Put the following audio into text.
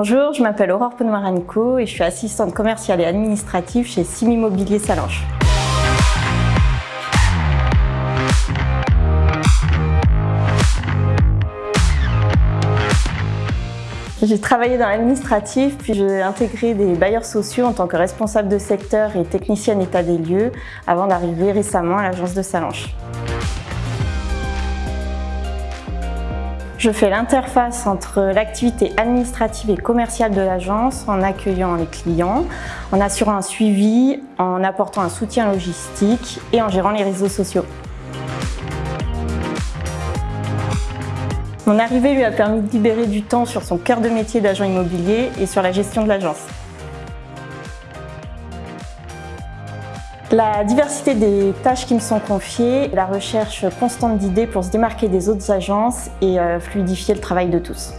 Bonjour, je m'appelle Aurore Ponomarenko et je suis assistante commerciale et administrative chez Simi Immobilier Salange. J'ai travaillé dans l'administratif, puis j'ai intégré des bailleurs sociaux en tant que responsable de secteur et technicienne état des lieux avant d'arriver récemment à l'agence de Salange. Je fais l'interface entre l'activité administrative et commerciale de l'agence en accueillant les clients, en assurant un suivi, en apportant un soutien logistique et en gérant les réseaux sociaux. Mon arrivée lui a permis de libérer du temps sur son cœur de métier d'agent immobilier et sur la gestion de l'agence. La diversité des tâches qui me sont confiées, la recherche constante d'idées pour se démarquer des autres agences et euh, fluidifier le travail de tous.